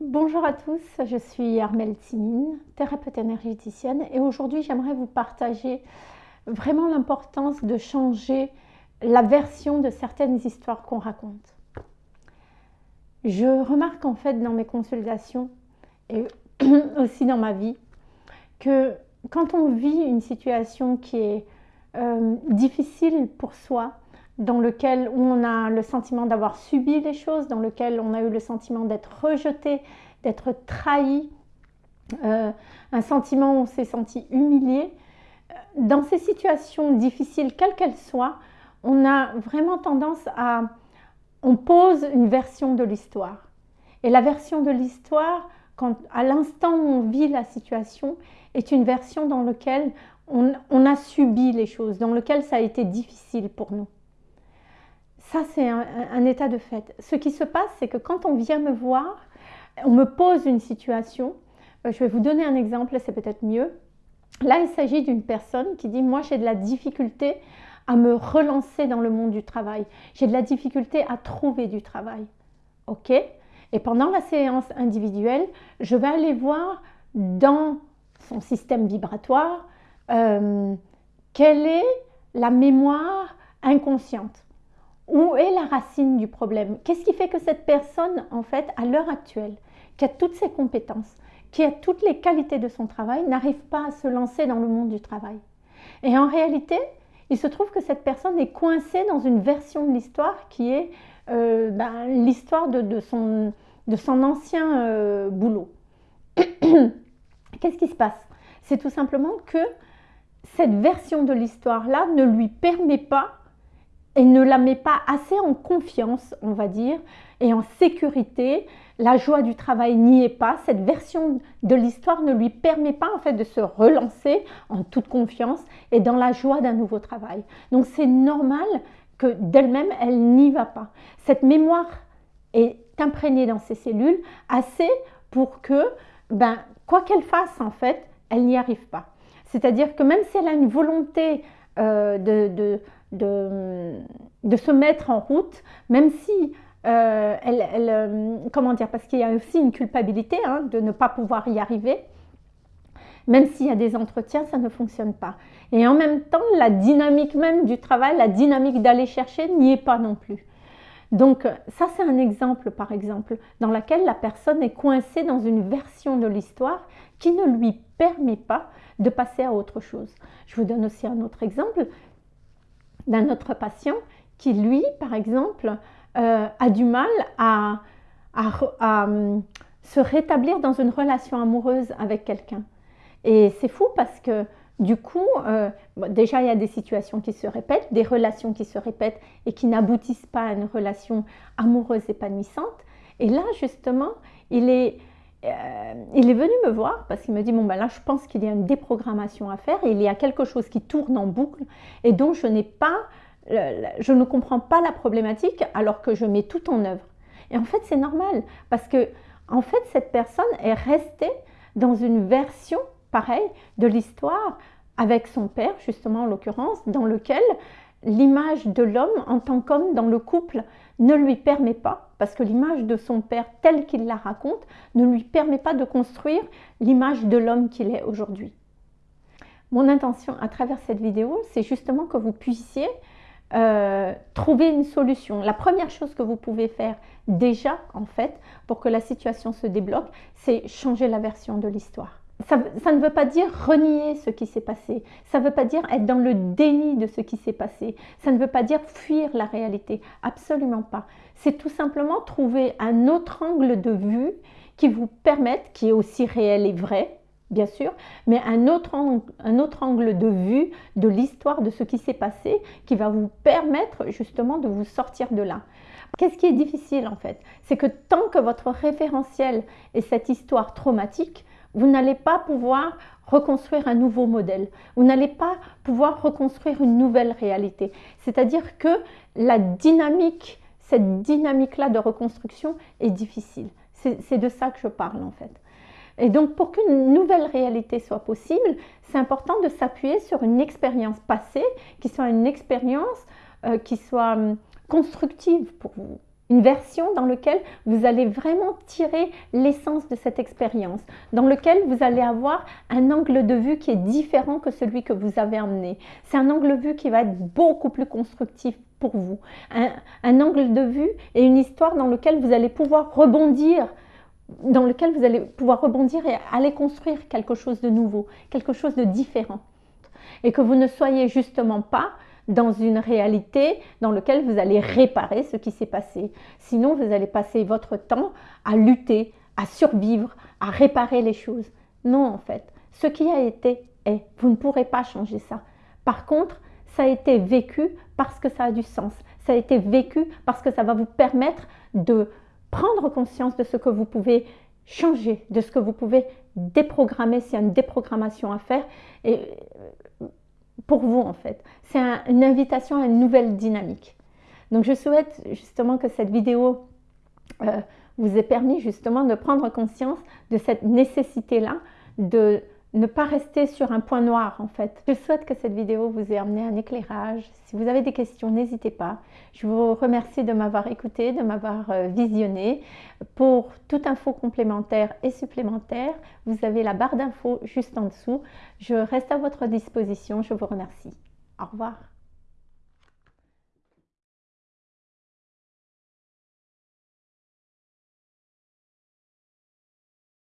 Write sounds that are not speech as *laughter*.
Bonjour à tous, je suis Armelle Timine, thérapeute énergéticienne et aujourd'hui j'aimerais vous partager vraiment l'importance de changer la version de certaines histoires qu'on raconte. Je remarque en fait dans mes consultations et *clears throat* aussi dans ma vie que quand on vit une situation qui est euh, difficile pour soi, dans lequel on a le sentiment d'avoir subi les choses, dans lequel on a eu le sentiment d'être rejeté, d'être trahi, euh, un sentiment où on s'est senti humilié. Dans ces situations difficiles, quelles qu'elles soient, on a vraiment tendance à... On pose une version de l'histoire. Et la version de l'histoire, à l'instant où on vit la situation, est une version dans laquelle on, on a subi les choses, dans laquelle ça a été difficile pour nous. Ça, c'est un, état de fait. Ce qui se passe, c'est que quand on vient me voir, on me pose une situation. Euh, je vais vous donner un exemple, c'est peut-être mieux. Là, il s'agit d'une personne qui dit, moi, j'ai de la difficulté à me relancer dans le monde du travail. J'ai de la difficulté à trouver du travail. OK? Et pendant la séance individuelle, je vais aller voir dans son système vibratoire euh, quelle est la mémoire inconsciente où est la racine du problème? Qu'est-ce qui fait que cette personne, en fait, à l'heure actuelle, qui a toutes ses compétences, qui a toutes les qualités de son travail, n'arrive pas à se lancer dans le monde du travail? Et en réalité, il se trouve que cette personne est coincée dans une version de l'histoire qui est euh, ben, l'histoire de, son, ancien euh, boulot. *coughs* Qu'est-ce qui se passe? C'est tout simplement que cette version de l'histoire-là ne lui permet pas et ne la met pas assez en confiance, on va dire, et en sécurité. La joie du travail n'y est pas. Cette version de l'histoire ne lui permet pas en fait de se relancer en toute confiance et dans la joie d'un nouveau travail. Donc c'est normal que d'elle-même, elle, n'y va pas. Cette mémoire est imprégnée dans ses cellules assez pour que, ben, quoi qu'elle fasse en fait, elle n'y arrive pas. C'est-à-dire que même si elle a une volonté euh, de de, se mettre en route, même si euh, elle, euh, comment dire, parce qu'il y a aussi une culpabilité hein, de ne pas pouvoir y arriver, même s'il y a des entretiens, ça ne fonctionne pas. Et en même temps, la dynamique même du travail, la dynamique d'aller chercher n'y est pas non plus. Donc ça, c'est un exemple, par exemple, dans lequel la personne est coincée dans une version de l'histoire qui ne lui permet pas de passer à autre chose. Je vous donne aussi un autre exemple d'un autre patient qui, lui, par exemple, euh, a du mal à, hum, se rétablir dans une relation amoureuse avec quelqu'un. Et c'est fou parce que du coup, euh, déjà il y a des situations qui se répètent, des relations qui se répètent et qui n'aboutissent pas à une relation amoureuse épanouissante. Et là, justement, il est, euh, il est venu me voir parce qu'il me dit bon ben là je pense qu'il y a une déprogrammation à faire, il y a quelque chose qui tourne en boucle et dont je n'ai pas, je ne comprends pas la problématique alors que je mets tout en œuvre. Et en fait c'est normal parce que en fait cette personne est restée dans une version pareille de l'histoire avec son père justement en l'occurrence dans lequel l'image de l'homme en tant qu'homme dans le couple ne lui permet pas, parce que l'image de son père telle qu'il la raconte, ne lui permet pas de construire l'image de l'homme qu'il est aujourd'hui. Mon intention à travers cette vidéo, c'est justement que vous puissiez euh, trouver une solution. La première chose que vous pouvez faire déjà, en fait, pour que la situation se débloque, c'est changer la version de l'histoire ça, ne veut pas dire renier ce qui s'est passé. Ça ne veut pas dire être dans le déni de ce qui s'est passé. Ça ne veut pas dire fuir la réalité. Absolument pas. C'est tout simplement trouver un autre angle de vue qui vous permette, qui est aussi réel et vrai, bien sûr, mais un autre, angle, un autre angle de vue de l'histoire de ce qui s'est passé qui va vous permettre justement de vous sortir de là. Qu'est-ce qui est difficile en fait? C'est que tant que votre référentiel est cette histoire traumatique, vous n'allez pas pouvoir reconstruire un nouveau modèle. Vous n'allez pas pouvoir reconstruire une nouvelle réalité. C'est-à-dire que la dynamique, cette dynamique-là de reconstruction est difficile. C'est de ça que je parle en fait. Et donc pour qu'une nouvelle réalité soit possible, c'est important de s'appuyer sur une expérience passée, qui soit une expérience euh, qui soit hum, constructive pour vous. Une version dans laquelle vous allez vraiment tirer l'essence de cette expérience, dans laquelle vous allez avoir un angle de vue qui est différent que celui que vous avez emmené. C'est un angle de vue qui va être beaucoup plus constructif pour vous. Un, angle de vue et une histoire dans lequel vous allez pouvoir rebondir dans lequel vous allez pouvoir rebondir et aller construire quelque chose de nouveau, quelque chose de différent. Et que vous ne soyez justement pas dans une réalité dans laquelle vous allez réparer ce qui s'est passé. Sinon, vous allez passer votre temps à lutter, à survivre, à réparer les choses. Non, en fait, ce qui a été est. Vous ne pourrez pas changer ça. Par contre, ça a été vécu parce que ça a du sens. Ça a été vécu parce que ça va vous permettre de prendre conscience de ce que vous pouvez changer, de ce que vous pouvez déprogrammer s'il y a une déprogrammation à faire. Et pour vous en fait. C'est une invitation à une nouvelle dynamique. Donc je souhaite justement que cette vidéo euh, vous ait permis justement de prendre conscience de cette nécessité-là de ne pas rester sur un point noir en fait. Je souhaite que cette vidéo vous ait amené un éclairage. Si vous avez des questions, n'hésitez pas. Je vous remercie de m'avoir écouté, de m'avoir euh, visionné. Pour toute info complémentaire et supplémentaire, vous avez la barre d'infos juste en dessous. Je reste à votre disposition. Je vous remercie. Au revoir.